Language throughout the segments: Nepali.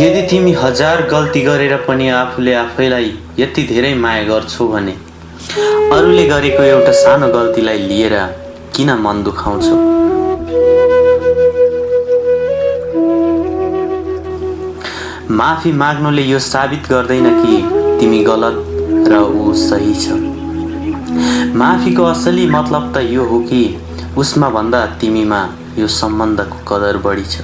यदि तिमी हजार गल्ती गरेर पनि आफूले आफैलाई यति धेरै माया गर्छौ भने अरूले गरेको एउटा सानो गल्तीलाई लिएर किन मन दुखाउँछौ? माफी माग्नुले यो साबित गर्दैन कि तिमी गलत र ऊ सही छ। माफीको असली मतलब त यो हो कि उसमा भन्दा तिमीमा यो सम्बन्धको कदर बढी छ।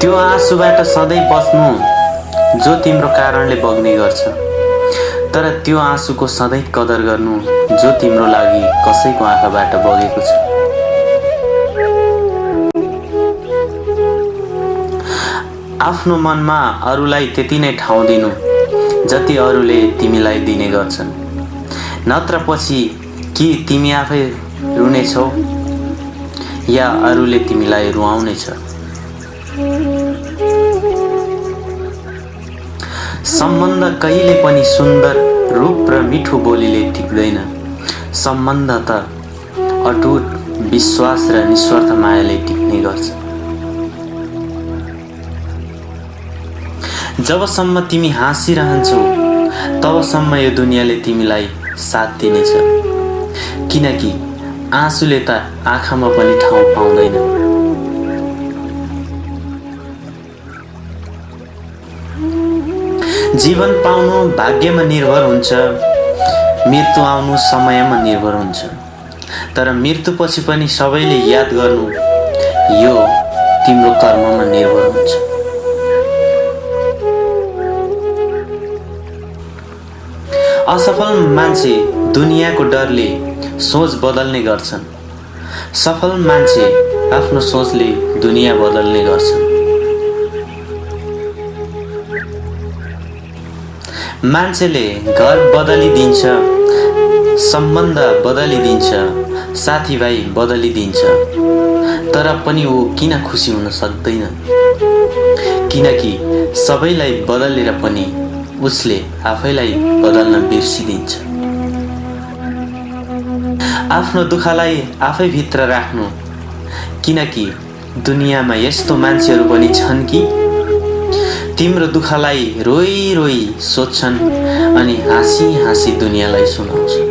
त्यो आँसुबाट सधैँ बस्नु जो तिम्रो कारणले बग्ने गर्छ। तर त्यो आँसुको सधैँ कदर गर्नु जो तिम्रो लागि कसैको आँखाबाट बगेको छ। आफ्नो मनमा अरूलाई त्यति नै ठाउँ दिनु जति अरूले तिमीलाई दिने गर्छन्। नत्र पछि कि तिमी आफै रुनेछौ या अरूले तिमीलाई रुवाउनेछ। सम्बन्ध कहिले पनि सुन्दर रूप र मिठो बोलीले टिप्दैन सम्बन्ध त अटुट विश्वास र निस्वार्थ मायाले टिप्ने गर्छ। जबसम्म तिमी हाँसिरहन्छौ तबसम्म यो दुनियाँले तिमीलाई साथ दिनेछ। किनकि आँसुले त आँखामा पनि ठाउँ पाउँदैन। जीवन पाउनु भाग्यमा निर्भर हुन्छ मृत्यु आउनु समयमा निर्भर हुन्छ। तर मृत्युपछि पनि सबैले याद गर्नु यो तिम्रो कर्ममा निर्भर हुन्छ। असफल मान्छे दुनियाँको डरले सोच बदल्ने गर्छन्। सफल मान्छे आफ्नो सोचले दुनियाँ बदल्ने गर्छन्। मान्छेले घर बदलिदिन्छ सम्बन्ध बदलिदिन्छ साथीभाइ बदलिदिन्छ तर पनि ऊ किन खुसी हुन सक्दैन? किनकि सबैलाई बदलेर पनि उसले आफैलाई बदल्न बिर्सिदिन्छ आफ्नो दुःखलाई आफैभित्र राख्नु। किनकि दुनियाँमा यस्तो मान्छेहरू पनि छन् कि तिम्रो दुःखलाई रोइ रोइ सोध्छन् अनि हाँसी हाँसी दुनियाँलाई सुनाउँछ